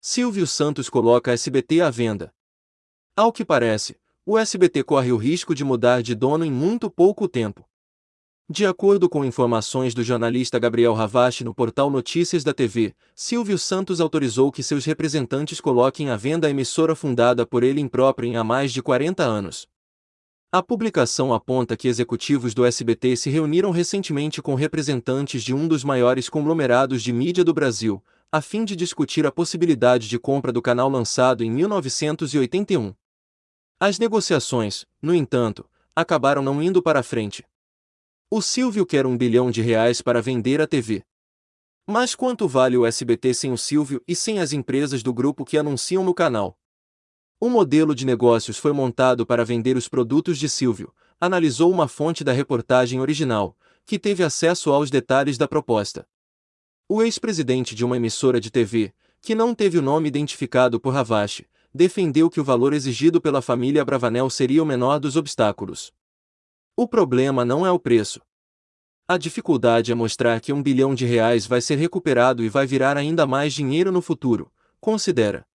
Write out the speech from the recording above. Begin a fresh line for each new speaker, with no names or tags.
Silvio Santos coloca SBT à venda. Ao que parece, o SBT corre o risco de mudar de dono em muito pouco tempo. De acordo com informações do jornalista Gabriel Ravache no portal Notícias da TV, Silvio Santos autorizou que seus representantes coloquem à venda a emissora fundada por ele impróprio há mais de 40 anos. A publicação aponta que executivos do SBT se reuniram recentemente com representantes de um dos maiores conglomerados de mídia do Brasil, a fim de discutir a possibilidade de compra do canal lançado em 1981. As negociações, no entanto, acabaram não indo para frente. O Silvio quer um bilhão de reais para vender a TV. Mas quanto vale o SBT sem o Silvio e sem as empresas do grupo que anunciam no canal? O modelo de negócios foi montado para vender os produtos de Silvio, analisou uma fonte da reportagem original, que teve acesso aos detalhes da proposta. O ex-presidente de uma emissora de TV, que não teve o nome identificado por Ravache, defendeu que o valor exigido pela família Bravanel seria o menor dos obstáculos. O problema não é o preço. A dificuldade é mostrar que um bilhão de reais vai ser recuperado e vai virar ainda mais dinheiro no futuro, considera.